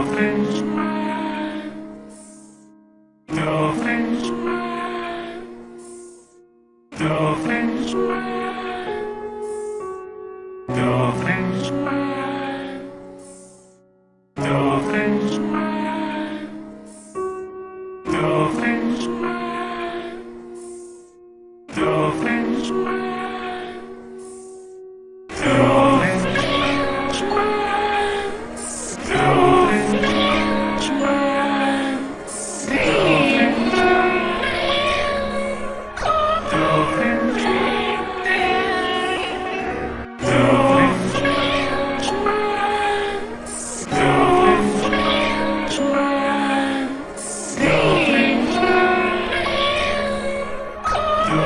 Dolphins. Dolphins. friends.